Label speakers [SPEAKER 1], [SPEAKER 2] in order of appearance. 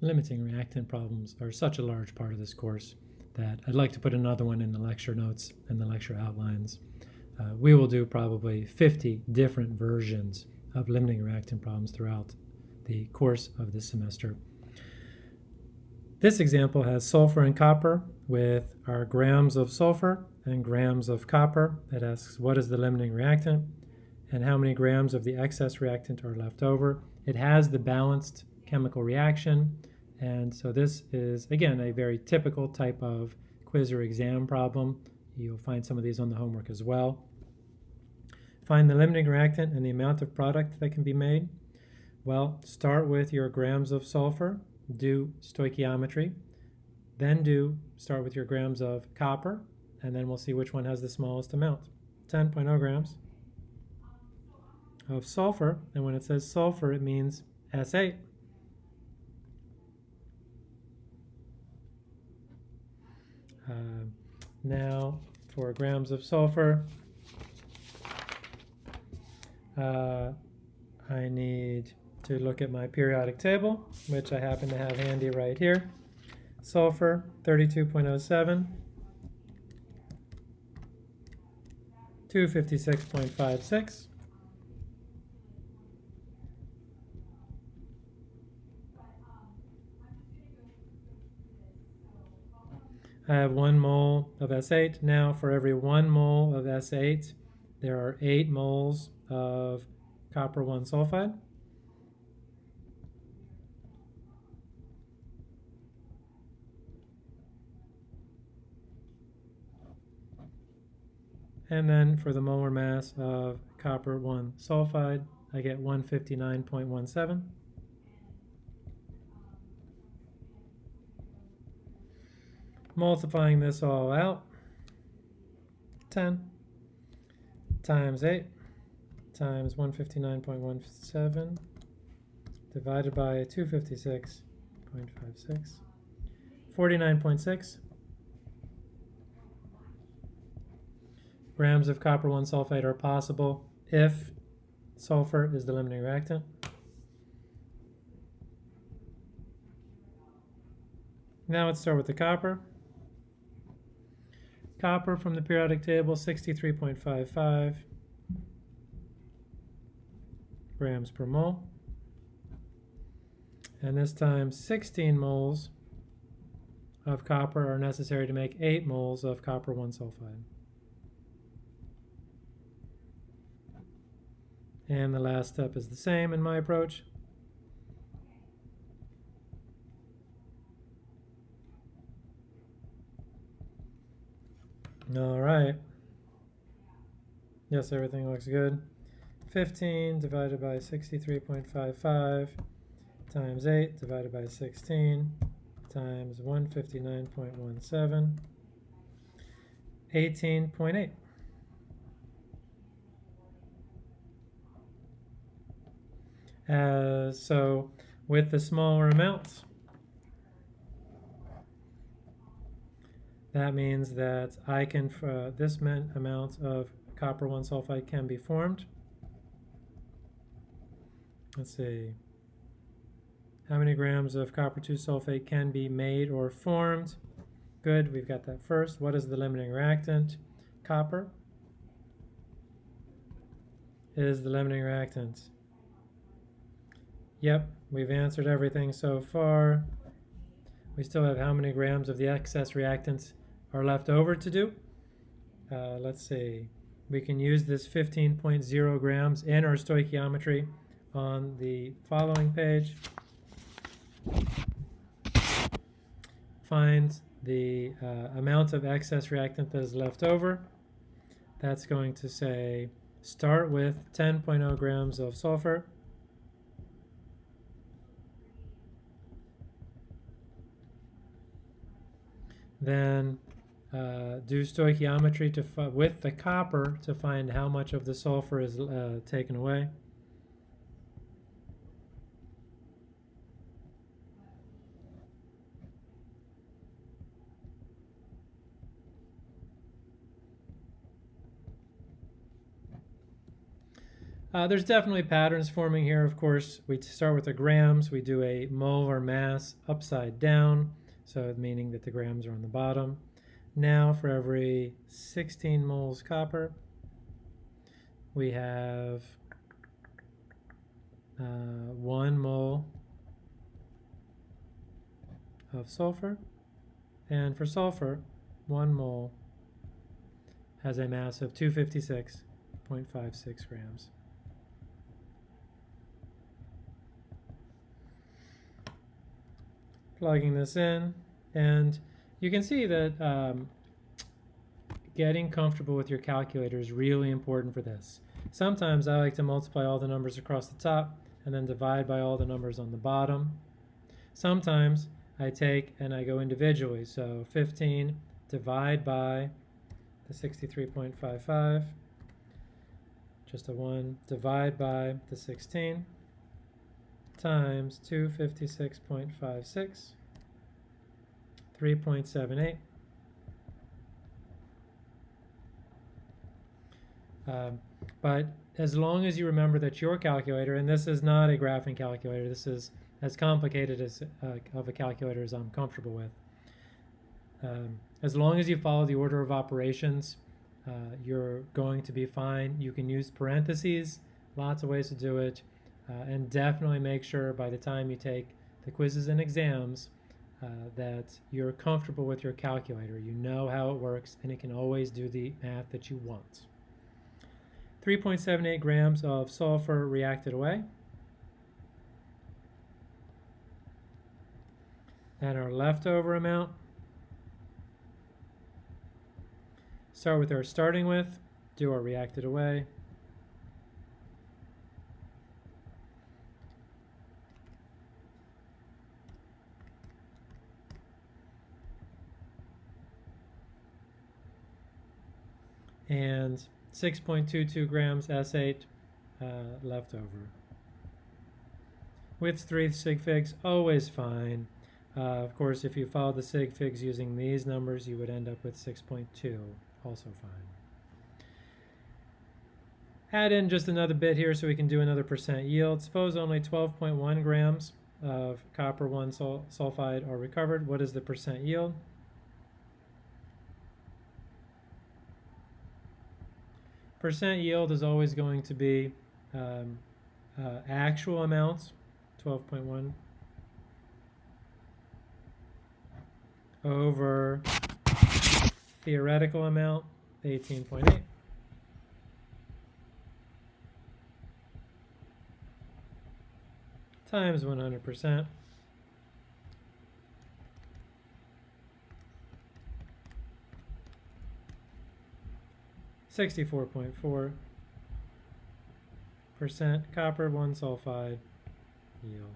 [SPEAKER 1] limiting reactant problems are such a large part of this course that I'd like to put another one in the lecture notes and the lecture outlines. Uh, we will do probably 50 different versions of limiting reactant problems throughout the course of this semester. This example has sulfur and copper with our grams of sulfur and grams of copper. It asks what is the limiting reactant and how many grams of the excess reactant are left over. It has the balanced chemical reaction and so this is again a very typical type of quiz or exam problem. You'll find some of these on the homework as well. Find the limiting reactant and the amount of product that can be made. Well, start with your grams of sulfur, do stoichiometry, then do start with your grams of copper, and then we'll see which one has the smallest amount. 10.0 grams of sulfur, and when it says sulfur, it means S8. Uh, now, for grams of sulfur, uh, I need to look at my periodic table, which I happen to have handy right here. Sulfur, 32.07. 256.56. I have one mole of S8. Now for every one mole of S8, there are eight moles of copper 1 sulfide. And then for the molar mass of copper 1 sulfide, I get 159.17. Multiplying this all out, 10 times 8 times 159.17 divided by 256.56, 49.6 grams of copper 1 sulfate are possible if sulfur is the limiting reactant. Now let's start with the copper. Copper from the periodic table, 63.55 grams per mole. And this time 16 moles of copper are necessary to make 8 moles of copper 1 sulfide. And the last step is the same in my approach. All right. Yes, everything looks good. 15 divided by 63.55 times 8 divided by 16 times 159.17, 18.8. Uh, so with the smaller amounts, that means that I can, uh, this amount of copper 1 sulfide can be formed. Let's see. How many grams of copper 2 sulfate can be made or formed? Good, we've got that first. What is the limiting reactant? Copper is the limiting reactant. Yep, we've answered everything so far. We still have how many grams of the excess reactants are left over to do. Uh, let's see. We can use this 15.0 grams in our stoichiometry on the following page. Find the uh, amount of excess reactant that is left over. That's going to say start with 10.0 grams of sulfur. Then uh, do stoichiometry to with the copper to find how much of the sulfur is uh, taken away. Uh, there's definitely patterns forming here, of course. We start with the grams. We do a molar mass upside down, so meaning that the grams are on the bottom. Now for every 16 moles copper, we have uh, one mole of sulfur. And for sulfur, one mole has a mass of 256.56 grams. plugging this in and you can see that um, getting comfortable with your calculator is really important for this. Sometimes I like to multiply all the numbers across the top and then divide by all the numbers on the bottom. Sometimes I take and I go individually. So 15 divide by the 63.55, just a 1, divide by the 16 times 256.56, 3.78. Um, but as long as you remember that your calculator, and this is not a graphing calculator, this is as complicated as uh, of a calculator as I'm comfortable with. Um, as long as you follow the order of operations, uh, you're going to be fine. You can use parentheses, lots of ways to do it. Uh, and definitely make sure by the time you take the quizzes and exams uh, that you're comfortable with your calculator. You know how it works and it can always do the math that you want. 3.78 grams of sulfur reacted away. And our leftover amount. Start with our starting with, do our reacted away. And 6.22 grams S8 uh, left over. With three sig figs, always fine. Uh, of course, if you follow the sig figs using these numbers, you would end up with 6.2, also fine. Add in just another bit here so we can do another percent yield. Suppose only 12.1 grams of copper 1 sul sulfide are recovered. What is the percent yield? Percent yield is always going to be um, uh, actual amounts, 12.1, over theoretical amount, 18.8. times 100%. 64.4% copper 1 sulfide yield.